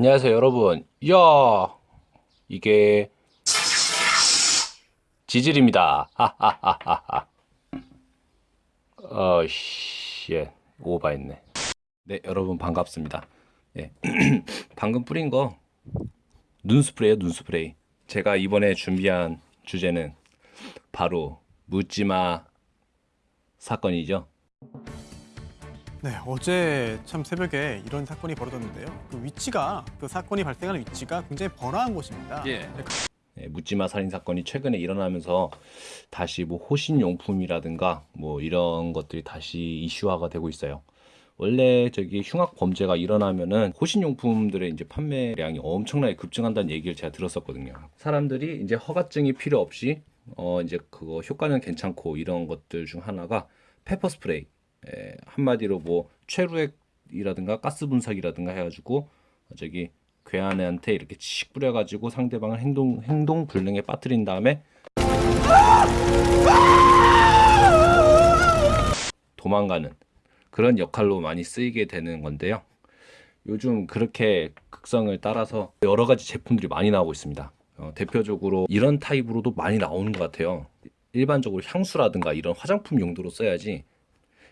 안녕하세요 여러분. 야! 이게 지질입니다. 하하하하하. 어씨. 오바했네. 네 여러분 반갑습니다. 예. 방금 뿌린 거 눈스프레이요 눈스프레이. 제가 이번에 준비한 주제는 바로 묻지마 사건이죠 네, 어제 참 새벽에 이런 사건이 벌어졌는데요. 그 위치가 그 사건이 발생하는 위치가 굉장히 번화한 곳입니다. 예. 네, 묻지마 살인 사건이 최근에 일어나면서 다시 뭐 호신 용품이라든가 뭐 이런 것들이 다시 이슈화가 되고 있어요. 원래 저기 흉악 범죄가 일어나면은 호신 용품들의 이제 판매량이 엄청나게 급증한다는 얘기를 제가 들었었거든요. 사람들이 이제 허가증이 필요 없이 어 이제 그거 효과는 괜찮고 이런 것들 중 하나가 페퍼 스프레이 에, 한마디로 뭐 최루액이라든가 가스 분사기라든가 해가지고 저기 괴한한테 이렇게 칙 뿌려가지고 상대방을 행동 행동 불능에 빠뜨린 다음에 도망가는 그런 역할로 많이 쓰이게 되는 건데요. 요즘 그렇게 극성을 따라서 여러 가지 제품들이 많이 나오고 있습니다. 어, 대표적으로 이런 타입으로도 많이 나오는 것 같아요. 일반적으로 향수라든가 이런 화장품 용도로 써야지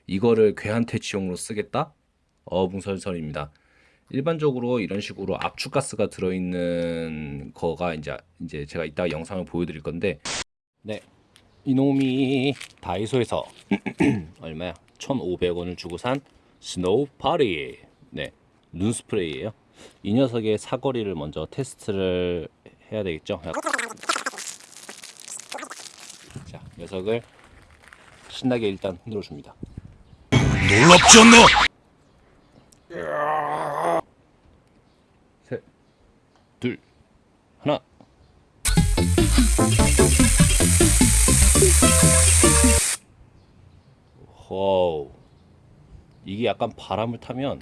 이거를 괴한퇴치용으로 쓰겠다? 어불성설입니다. 일반적으로 이런 식으로 압축가스가 들어있는 거가 이제 이제 제가 이따 영상을 보여드릴 건데 네 이놈이 다이소에서 얼마야? 1,500원을 주고 산 snow party 네 눈스프레이예요. 이 녀석의 사거리를 먼저 테스트를 해야 되겠죠. 자 녀석을 신나게 일단 흔들어 줍니다. 놀랍지 않나? 셋, 둘, 하나. 호우. 이게 약간 바람을 타면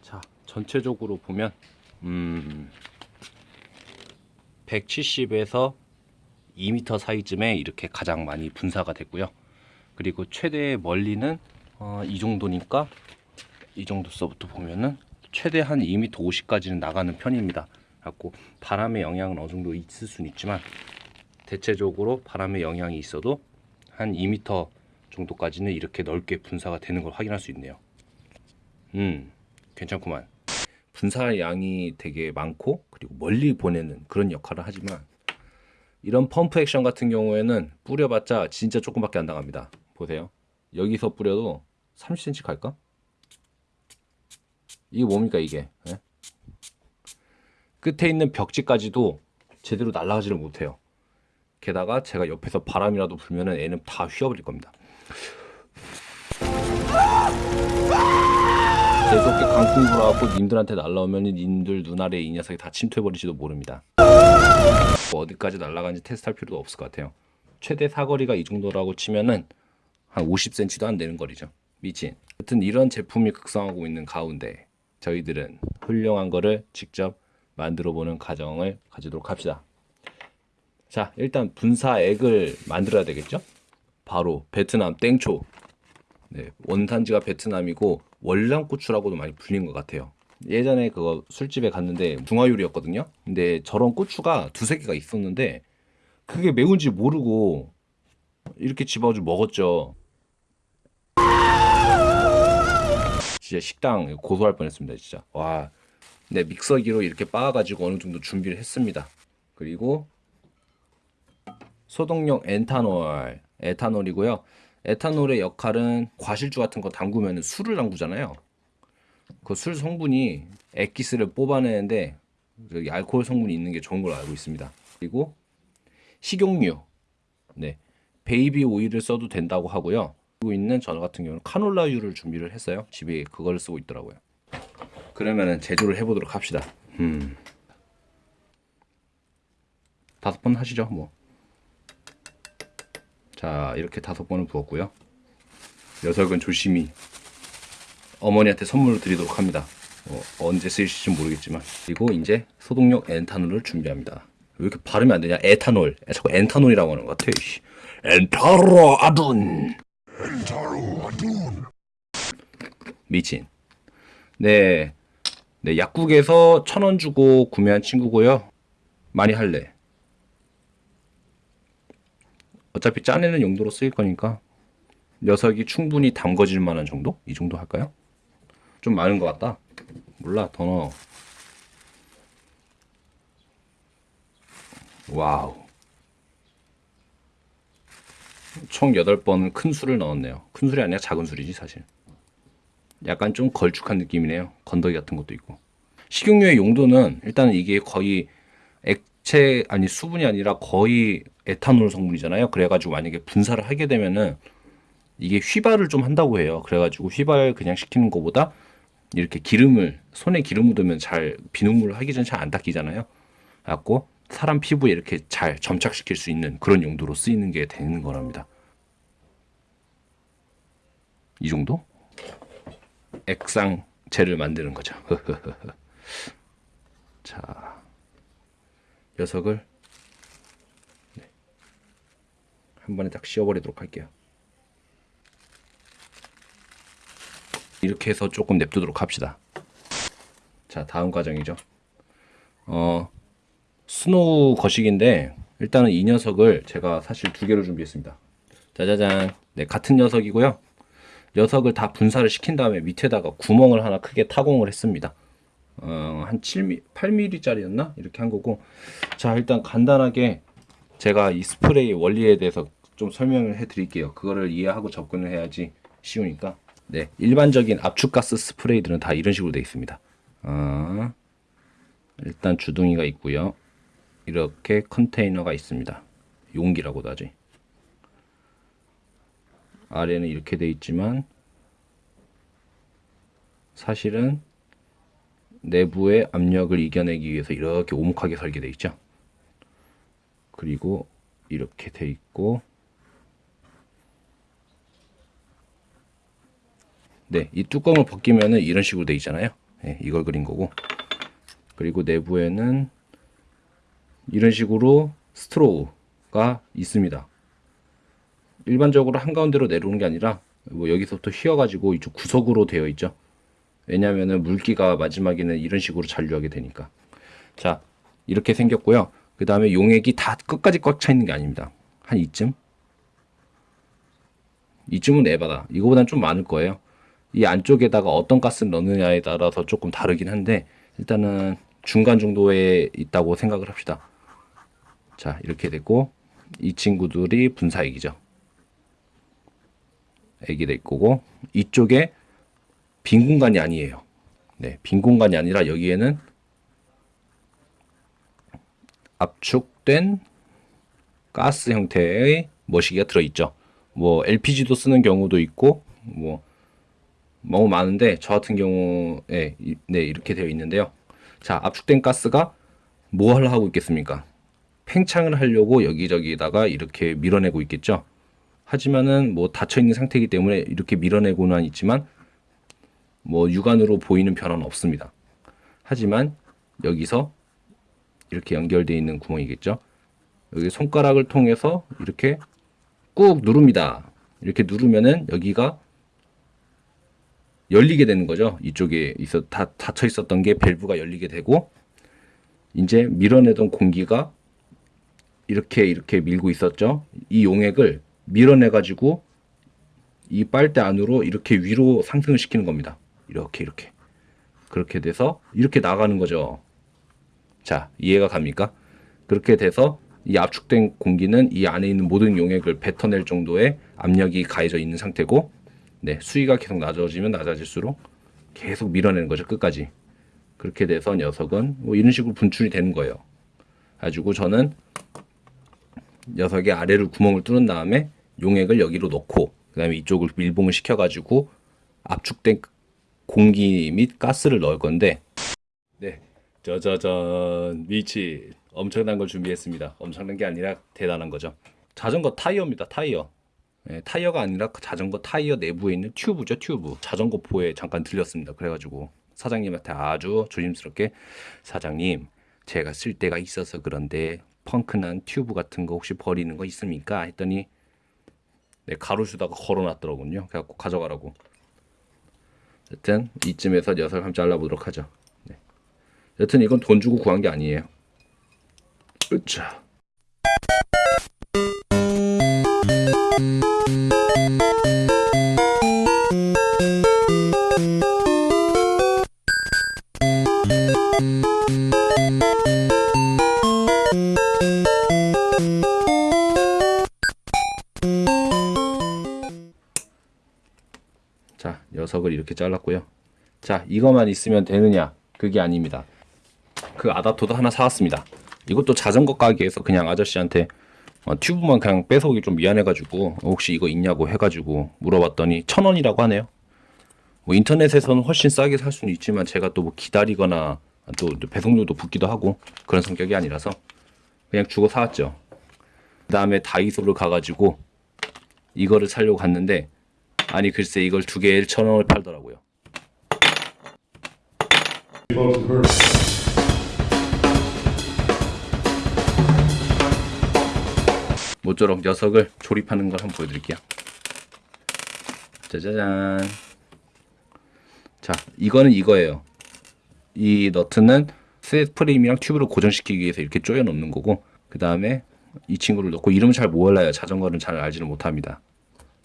자, 전체적으로 보면 음 170에서 2m 사이쯤에 이렇게 가장 많이 분사가 됐고요. 그리고 최대 멀리는 어, 이 정도니까 이 정도서부터 보면은 최대 한 2m 50까지는 나가는 편입니다. 갖고 바람의 영향은 어느 정도 있을 수는 있지만 대체적으로 바람의 영향이 있어도 한 2m 정도까지는 이렇게 넓게 분사가 되는 걸 확인할 수 있네요. 음, 괜찮구만. 분사 양이 되게 많고 그리고 멀리 보내는 그런 역할을 하지만 이런 펌프 액션 같은 경우에는 뿌려봤자 진짜 조금밖에 안 나갑니다. 보세요. 여기서 뿌려도 30cm 갈까? 이게 뭡니까 이게? 예? 끝에 있는 벽지까지도 제대로 날아가지를 못해요. 게다가 제가 옆에서 바람이라도 불면은 애는 다 휘어버릴 겁니다. 계속게 강풍 불어갖고 님들한테 날라오면 님들 눈아래 이 녀석이 다 침투해버릴지도 모릅니다. 뭐 어디까지 날아가는지 테스트할 필요도 없을 것 같아요. 최대 사거리가 이 정도라고 치면은 한 50cm도 안 되는 거리죠. 미친. 하여튼 이런 제품이 극성하고 있는 가운데 저희들은 훌륭한 거를 직접 만들어 보는 과정을 가지도록 합시다. 자, 일단 분사액을 만들어야 되겠죠? 바로 베트남 땡초. 네, 원산지가 베트남이고 월남고추라고도 많이 불린 것 같아요. 예전에 그거 술집에 갔는데 중화요리였거든요. 근데 저런 고추가 두세 개가 있었는데 그게 매운지 모르고 이렇게 집어가지고 먹었죠. 진짜 식당 고소할 뻔했습니다, 진짜. 와, 네 믹서기로 이렇게 빻아가지고 어느 정도 준비를 했습니다. 그리고 소독용 엔타놀, 에탄올이고요. 에탄올의 역할은 과실주 같은 거 담그면 술을 담그잖아요. 그 술 성분이 액기스를 뽑아내는데 여기 알코올 성분이 있는 게 좋은 걸로 알고 있습니다. 그리고 식용유, 네 베이비 오일을 써도 된다고 하고요. 그리고 있는 저 같은 경우는 카놀라유를 준비를 했어요. 집에 그걸 쓰고 있더라고요. 그러면은 제조를 해보도록 합시다. 음. 다섯 번 하시죠, 뭐. 자, 이렇게 다섯 번을 부었고요. 녀석은 조심히 어머니한테 선물로 드리도록 합니다. 어, 언제 쓰실지 모르겠지만 그리고 이제 소독용 엔타놀을 준비합니다. 왜 이렇게 발음이 안 되냐? 에탄올. 자꾸 엔타놀이라고 하는 것 같아. 씨. 엔타로 아둔. 엔타로 아둔. 미친. 네, 네 약국에서 천 원 주고 구매한 친구고요. 많이 할래. 어차피 짜내는 용도로 쓰일 거니까 녀석이 충분히 담궈질 만한 정도? 이 정도 할까요? 좀 많은 것 같다. 몰라, 더 넣어. 와우. 총 8번 큰 술을 넣었네요. 큰 술이 아니라 작은 술이지, 사실. 약간 좀 걸쭉한 느낌이네요. 건더기 같은 것도 있고. 식용유의 용도는 일단은 이게 거의 액체, 아니 수분이 아니라 거의 에탄올 성분이잖아요. 그래가지고 만약에 분사를 하게 되면은 이게 휘발을 좀 한다고 해요. 그래가지고 휘발 그냥 시키는 것보다 이렇게 기름을 손에 기름 묻으면 잘 비눗물을 하기 전에 잘 안 닦이잖아요. 갖고 사람 피부에 이렇게 잘 점착시킬 수 있는 그런 용도로 쓰이는 게 되는 거랍니다. 이 정도? 액상제를 만드는 거죠. 자, 녀석을 네. 한 번에 딱 씌워버리도록 할게요. 이렇게 해서 조금 냅두도록 합시다. 자, 다음 과정이죠. 어, snow 거식인데 일단은 이 녀석을 제가 사실 두 개로 준비했습니다. 짜자잔. 네, 같은 녀석이고요. 녀석을 다 분사를 시킨 다음에 밑에다가 구멍을 하나 크게 타공을 했습니다. 어, 한 7mm, 8mm짜리였나? 이렇게 한 거고. 자, 일단 간단하게 제가 이 스프레이 원리에 대해서 좀 설명을 해 드릴게요. 그거를 이해하고 접근을 해야지 쉬우니까. 네, 일반적인 압축가스 스프레이들은 다 이런 식으로 되어 있습니다. 어, 일단 주둥이가 있고요. 이렇게 컨테이너가 있습니다. 용기라고도 하지. 아래는 이렇게 돼 있지만 사실은 내부의 압력을 이겨내기 위해서 이렇게 오목하게 설계되어 있죠. 그리고 이렇게 돼 있고 네, 이 뚜껑을 벗기면은 이런 식으로 돼 있잖아요. 네, 이걸 그린 거고. 그리고 내부에는 이런 식으로 스트로우가 있습니다. 일반적으로 한가운데로 내려오는 게 아니라 뭐 여기서부터 휘어가지고 이쪽 구석으로 되어 있죠. 왜냐하면 물기가 마지막에는 이런 식으로 잔류하게 되니까. 자, 이렇게 생겼고요. 그 다음에 용액이 다 끝까지 꽉 차 있는 게 아닙니다. 한 이쯤? 이쯤은 에바다. 이거보단 좀 많을 거예요. 이 안쪽에다가 어떤 가스를 넣느냐에 따라서 조금 다르긴 한데 일단은 중간 정도에 있다고 생각을 합시다. 자, 이렇게 됐고 이 친구들이 분사액이죠. 액이 될 거고 이쪽에 빈 공간이 아니에요. 네, 빈 공간이 아니라 여기에는 압축된 가스 형태의 머시기가 들어 있죠. 뭐 LPG도 쓰는 경우도 있고 뭐 너무 많은데 저 같은 경우에 이- 네 이렇게 되어 있는데요. 자 압축된 가스가 뭐 하려 하고 있겠습니까? 팽창을 하려고 여기저기다가 이렇게 밀어내고 있겠죠. 하지만은 뭐 닫혀 있는 상태이기 때문에 이렇게 밀어내고는 있지만 뭐 육안으로 보이는 변화는 없습니다. 하지만 여기서 이렇게 연결되어 있는 구멍이겠죠. 여기 손가락을 통해서 이렇게 꾹 누릅니다. 이렇게 누르면은 여기가 열리게 되는 거죠. 이쪽에 있어 다 닫혀 있었던 게 밸브가 열리게 되고 이제 밀어내던 공기가 이렇게 이렇게 밀고 있었죠. 이 용액을 밀어내 가지고 이 빨대 안으로 이렇게 위로 상승을 시키는 겁니다. 이렇게 이렇게 그렇게 돼서 이렇게 나가는 거죠. 자 이해가 갑니까? 그렇게 돼서 이 압축된 공기는 이 안에 있는 모든 용액을 뱉어낼 정도의 압력이 가해져 있는 상태고 네, 수위가 계속 낮아지면 낮아질수록 계속 밀어내는 거죠 끝까지. 그렇게 돼서 녀석은 뭐 이런 식으로 분출이 되는 거예요. 가지고 저는 녀석의 아래를 구멍을 뚫은 다음에 용액을 여기로 넣고 그 다음에 이쪽을 밀봉을 시켜가지고 압축된 공기 및 가스를 넣을 건데 네 짜자잔 미치 엄청난 걸 준비했습니다. 엄청난 게 아니라 대단한 거죠. 자전거 타이어입니다 타이어 예, 타이어가 아니라 그 자전거 타이어 내부에 있는 튜브죠 튜브 자전거 포에 잠깐 들렸습니다 그래가지고 사장님한테 아주 조심스럽게 사장님 제가 쓸 데가 있어서 그런데 펑크난 튜브 같은 거 혹시 버리는 거 있습니까 했더니 네, 가로수다가 걸어놨더라군요 그래갖고 가져가라고 어쨌든 이쯤에서 녀석을 한번 잘라보도록 하죠. 네. 여튼 이건 돈 주고 구한 게 아니에요. 으차. 자, 녀석을 이렇게 잘랐고요. 자, 이거만 있으면 되느냐? 그게 아닙니다. 그 아답터도 하나 사왔습니다. 이것도 자전거 가게에서 그냥 아저씨한테 어, 튜브만 그냥 뺏어오기 좀 미안해가지고 혹시 이거 있냐고 해가지고 물어봤더니 천 원이라고 하네요. 뭐 인터넷에서는 훨씬 싸게 살 수는 있지만 제가 또 뭐 기다리거나 또 배송료도 붙기도 하고 그런 성격이 아니라서 그냥 주고 사왔죠. 그 다음에 다이소를 가가지고 이거를 사려고 갔는데 아니 글쎄 이걸 두 개에 1,000원을 팔더라고요. 모쪼록 녀석을 조립하는 걸 한번 보여드릴게요. 짜자잔. 자, 이거는 이거예요. 이 너트는 스웨트 프레임이랑 튜브를 고정시키기 위해서 이렇게 조여 놓는 거고, 그 다음에 이 친구를 넣고 이름은 잘 몰라요. 자전거는 잘 알지는 못합니다.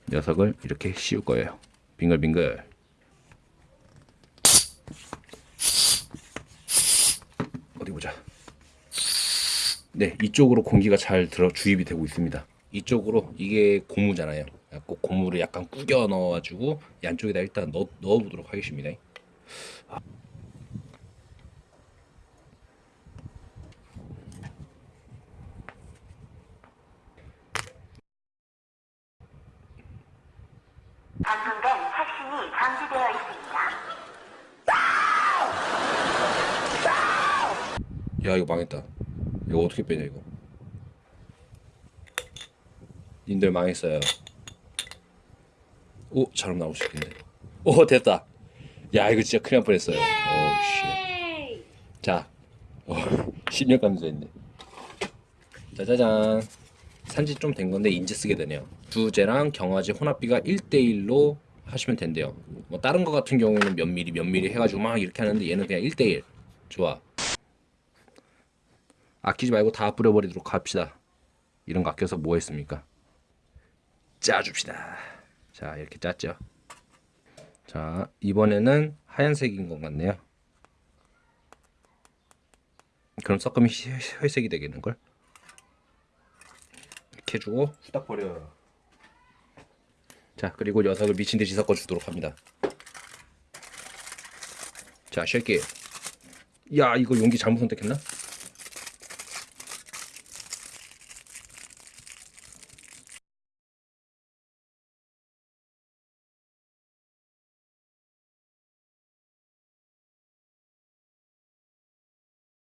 녀석을 이렇게 씌울 거예요. 빙글빙글. 어디 보자. 네, 이쪽으로 공기가 잘 들어 주입이 되고 있습니다. 이쪽으로 이게 고무잖아요. 꼭 고무를 약간 구겨 넣어 가지고 양쪽에다 일단 넣, 넣어 보도록 하겠습니다. 확신이 감지되어 있습니다. 야 이거 망했다. 이거 어떻게 빼냐 이거. 님들 망했어요. 오 잘못 나오고 싶은데. 오 됐다. 야 이거 진짜 큰일 날 뻔했어요. 오 씨. 자, 어, 10년 감소 했네. 짜자잔. 산지 좀 된 건데 인제 쓰게 되네요. 두제랑 경화제 혼합비가 1대1로 하시면 된대요. 뭐 다른 거 같은 경우에는 몇 미리 몇 미리 해가지고 막 이렇게 하는데 얘는 그냥 1대1. 좋아. 아끼지 말고 다 뿌려버리도록 합시다. 이런 거 아껴서 뭐 했습니까? 짜줍시다. 자 이렇게 짰죠. 자 이번에는 하얀색인 것 같네요. 그럼 섞으면 희- 회색이 되겠는걸? 이렇게 해주고 후딱 버려. 자 그리고 녀석을 미친 듯이 섞어주도록 합니다. 자 쉐키. 야 이거 용기 잘못 선택했나?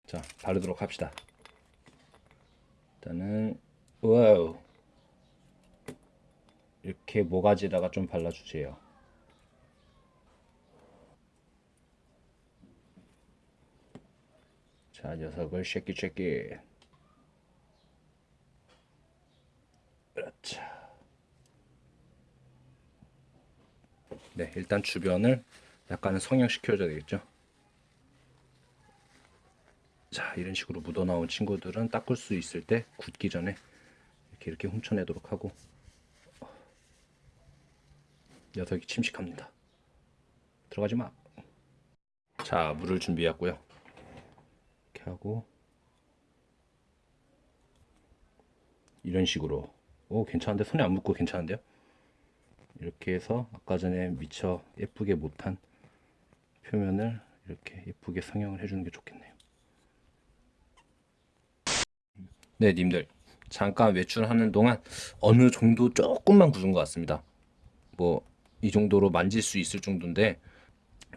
자 바르도록 합시다. 일단은 와우 이렇게 모가지다가 좀 발라주세요. 자 녀석을 shake it shake it 그렇죠. 네 일단 주변을 약간은 성형시켜줘야 되겠죠. 자 이런 식으로 묻어나온 친구들은 닦을 수 있을 때 굳기 전에 이렇게 이렇게 훔쳐내도록 하고 녀석이 침식합니다. 들어가지 마 자 물을 준비했고요. 이렇게 하고 이런 식으로. 오 괜찮은데? 손에 안 묻고 괜찮은데요? 이렇게 해서 아까 전에 미처 예쁘게 못한 표면을 이렇게 예쁘게 성형을 해주는 게 좋겠네요 네, 님들. 잠깐 외출하는 동안 어느 정도 조금만 굳은 것 같습니다. 뭐, 이 정도로 만질 수 있을 정도인데,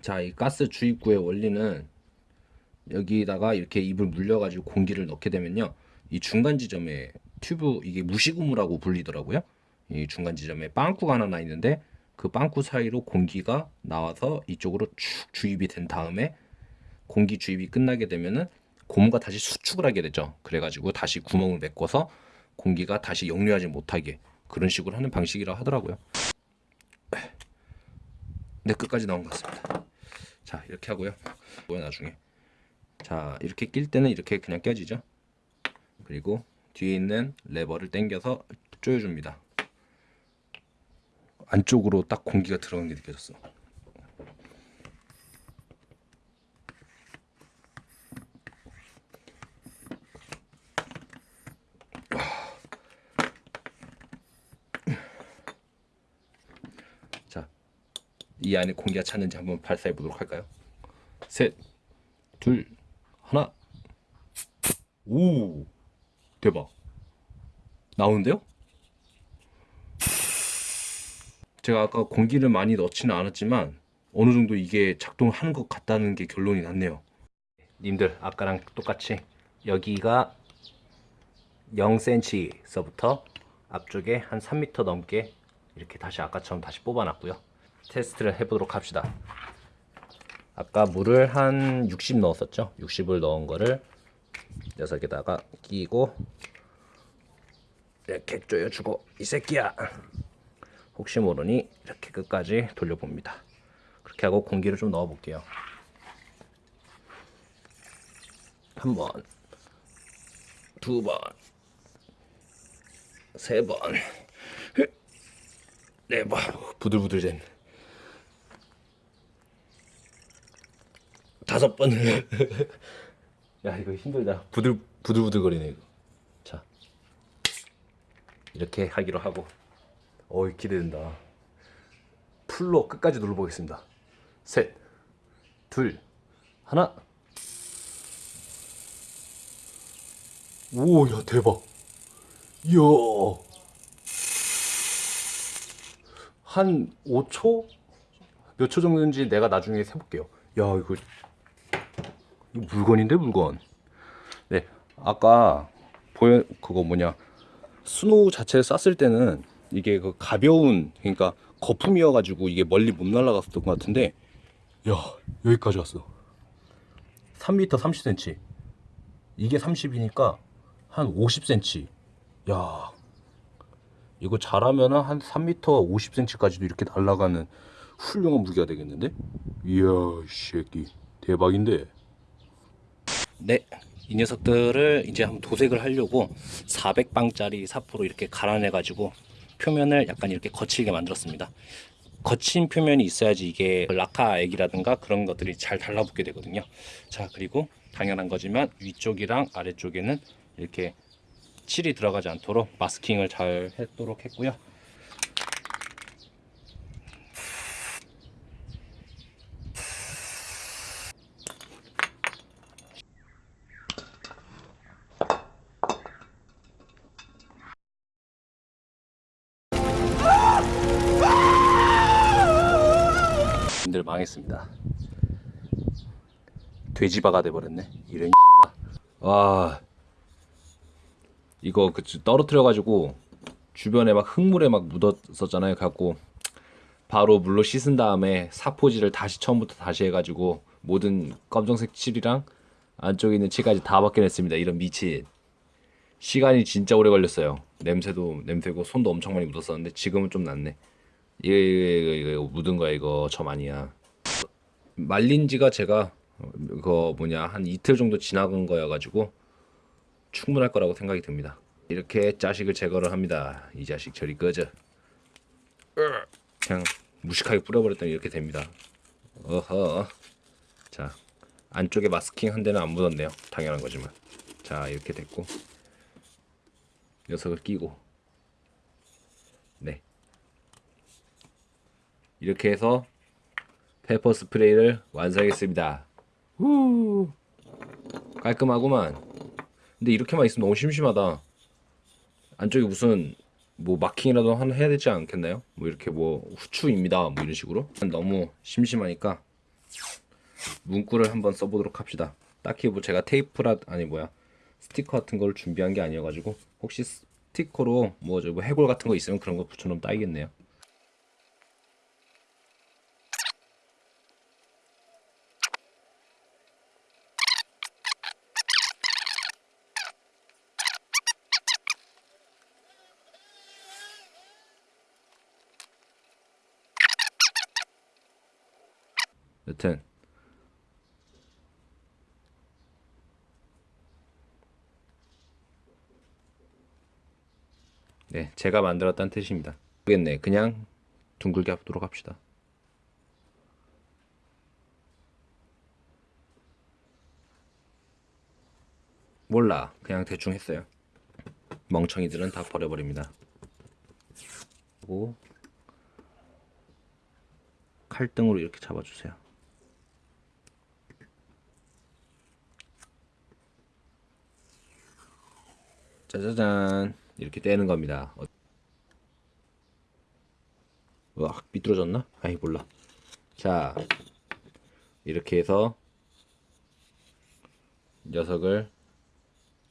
자, 이 가스 주입구의 원리는 여기다가 이렇게 입을 물려 가지고 공기를 넣게 되면요. 이 중간 지점에 튜브, 이게 무시고무라고 불리더라고요. 이 중간 지점에 빵꾸가 하나 나 있는데, 그 빵꾸 사이로 공기가 나와서 이쪽으로 축 주입이 된 다음에 공기 주입이 끝나게 되면은 고무가 다시 수축을 하게 되죠. 그래가지고 다시 구멍을 메꿔서 공기가 다시 역류하지 못하게 그런 식으로 하는 방식이라 하더라고요. 네 끝까지 나온 것 같습니다. 자 이렇게 하고요. 뭐야 나중에 자 이렇게 낄 때는 이렇게 그냥 껴지죠. 그리고 뒤에 있는 레버를 당겨서 조여줍니다. 안쪽으로 딱 공기가 들어간 게 느껴졌어. 자, 이 안에 공기가 찼는지 한번 발사해 보도록 할까요? 셋, 둘, 하나. 오, 대박. 나오는데요? 제가 아까 공기를 많이 넣지는 않았지만 어느 정도 이게 작동하는 것 같다는 게 결론이 났네요. 님들 아까랑 똑같이 여기가 0cm서부터 앞쪽에 한 3m 넘게 이렇게 다시 아까처럼 다시 뽑아놨고요. 테스트를 해보도록 합시다. 아까 물을 한 60 넣었었죠? 60을 넣은 거를 녀석에다가 끼고 이렇게 조여주고 이 새끼야 혹시 모르니 이렇게 끝까지 돌려봅니다. 그렇게 하고 공기를 좀 넣어 볼게요. 한 번, 두 번, 세 번, 네 번, 부들부들 된 다섯 번. 야 이거 힘들다. 부들 부들부들거리네 이거. 자 이렇게 하기로 하고. 어이 기대된다. 풀로 끝까지 눌러보겠습니다. 셋, 둘, 하나. 오, 야 대박. 이야. 한 5초? 몇 초 정도인지 내가 나중에 세볼게요. 야 이거 물건인데 물건. 네, 아까 보여 그거 뭐냐 스노우 자체를 쐈을 때는 이게 그 가벼운 그러니까 거품이어 가지고 이게 멀리 못 날아갔었던 것 같은데 야 여기까지 왔어. 3m 30cm 이게 30이니까 한 50cm 야 이거 잘하면은 한 3m 50cm까지도 이렇게 날아가는 훌륭한 무기가 되겠는데? 이야 이 새끼. 대박인데 네, 이 녀석들을 이제 한번 도색을 하려고 400방짜리 사포로 이렇게 갈아내가지고 표면을 약간 이렇게 거칠게 만들었습니다. 거친 표면이 있어야지 이게 라카 액이라든가 그런 것들이 잘 달라붙게 되거든요. 자, 그리고 당연한 거지만 위쪽이랑 아래쪽에는 이렇게 칠이 들어가지 않도록 마스킹을 잘 했도록 했고요. 님들 망했습니다. 돼지바가 돼버렸네. 이런 와 이거 그 떨어뜨려 가지고 주변에 막 흙물에 막 묻었었잖아요. 갖고 바로 물로 씻은 다음에 사포질을 다시 처음부터 다시 해가지고 모든 검정색 칠이랑 안쪽에 있는 칠까지 다 벗겨냈습니다. 이런 미친 시간이 진짜 오래 걸렸어요. 냄새도 냄새고 손도 엄청 많이 묻었었는데 지금은 좀 낫네. 이거, 이거, 이거 묻은 거야 이거 점 아니야. 말린 지가 제가 어, 그거 뭐냐 한 이틀 정도 지나간 거여 가지고 충분할 거라고 생각이 듭니다. 이렇게 자식을 제거를 합니다. 이 자식 저리 꺼져. 그냥 무식하게 뿌려버렸더니 이렇게 됩니다. 어허. 자 안쪽에 마스킹 한 데는 안 묻었네요. 당연한 거지만. 자 이렇게 됐고 녀석을 끼고 이렇게 해서 페퍼 스프레이를 완성했습니다. 후 깔끔하구만. 근데 이렇게만 있으면 너무 심심하다. 안쪽에 무슨 뭐 마킹이라도 하나 해야 되지 않겠나요? 뭐 이렇게 뭐 후추입니다. 뭐 이런 식으로 너무 심심하니까 문구를 한번 써보도록 합시다. 딱히 뭐 제가 테이프라 아니 뭐야 스티커 같은 걸 준비한 게 아니어가지고 혹시 스티커로 뭐저 뭐 해골 같은 거 있으면 그런 거 붙여놓으면 딱이겠네요. 여튼 네, 제가 만들었다는 뜻입니다. 모르겠네. 그냥 둥글게 하도록 합시다. 몰라. 그냥 대충 했어요. 멍청이들은 다 버려버립니다. 그리고 칼등으로 이렇게 잡아주세요. 짜자잔 이렇게 떼는 겁니다. 어- 와 삐뚤어졌나? 아이 몰라. 자 이렇게 해서 녀석을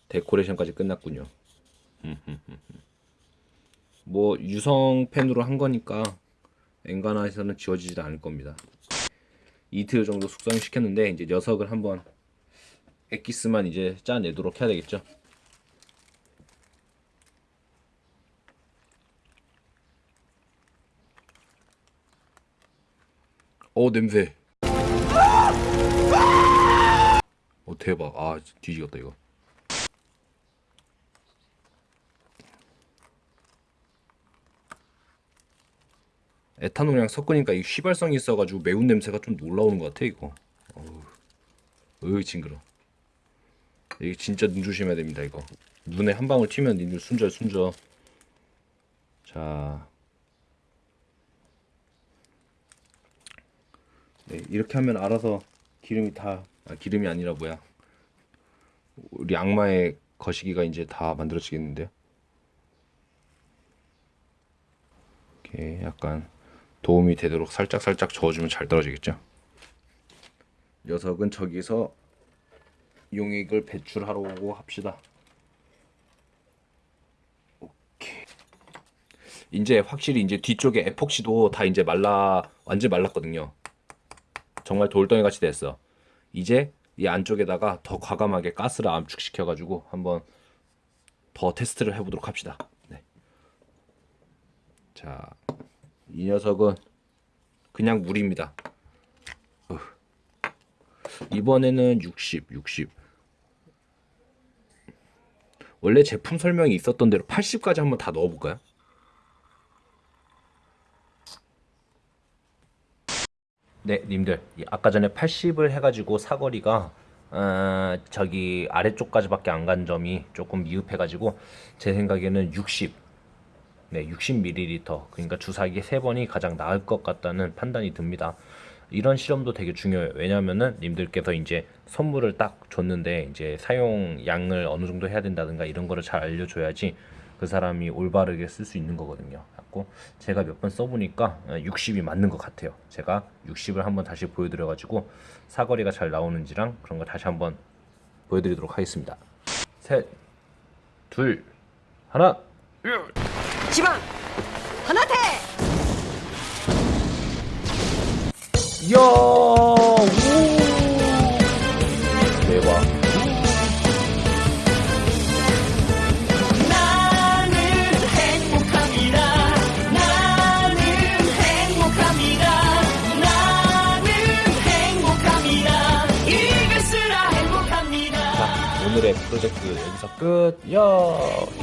데코레이션까지 끝났군요. 뭐 유성 펜으로 한 거니까 엔가나에서는 지워지지 않을 겁니다. 이틀 정도 숙성시켰는데 이제 녀석을 한번 엑기스만 이제 짜내도록 해야 되겠죠. 어 냄새. 어 대박. 아 뒤지겠다 이거. 에탄올이랑 섞으니까 이 휘발성이 있어가지고 매운 냄새가 좀 올라오는 것 같아 이거. 어우, 어우 징그러. 이게 진짜 눈 조심해야 됩니다 이거. 눈에 한 방울 튀면 니들 순절 순져. 자, 네 이렇게 하면 알아서 기름이 다 아, 기름이 아니라 뭐야? 우리 악마의 거시기가 이제 다 만들어지겠는데요. 이렇게 약간 도움이 되도록 살짝 살짝 저어주면 잘 떨어지겠죠. 녀석은 저기서 용액을 배출하려고 합시다. 오케이. 이제 확실히 이제 뒤쪽에 에폭시도 다 이제 말라 완전 말랐거든요. 정말 돌덩이 같이 됐어. 이제 이 안쪽에다가 더 과감하게 가스를 압축시켜 가지고 한번 더 테스트를 해보도록 합시다. 네. 자, 이 녀석은 그냥 물입니다. 으. 이번에는 60, 60. 원래 제품 설명이 있었던 대로 80까지 한번 다 넣어볼까요? 네, 님들. 이 아까 전에 80을 해가지고 사거리가 어, 저기 아래쪽까지밖에 안 간 점이 조금 미흡해가지고 제 생각에는 60. 네, 60ml. 그러니까 주사기 세 번이 가장 나을 것 같다는 판단이 듭니다. 이런 실험도 되게 중요해요. 왜냐면은 님들께서 이제 선물을 딱 줬는데 이제 사용 양을 어느 정도 해야 된다든가 이런 거를 잘 알려줘야지 그 사람이 올바르게 쓸 수 있는 거거든요. 갖고 제가 몇 번 써보니까 60이 맞는 것 같아요. 제가 60을 한번 다시 보여드려 가지고 사거리가 잘 나오는지랑 그런 거 다시 한번 보여드리도록 하겠습니다. 셋, 둘, 하나. 지방 하나태 이야, 프로젝트 여기서 끝. 야.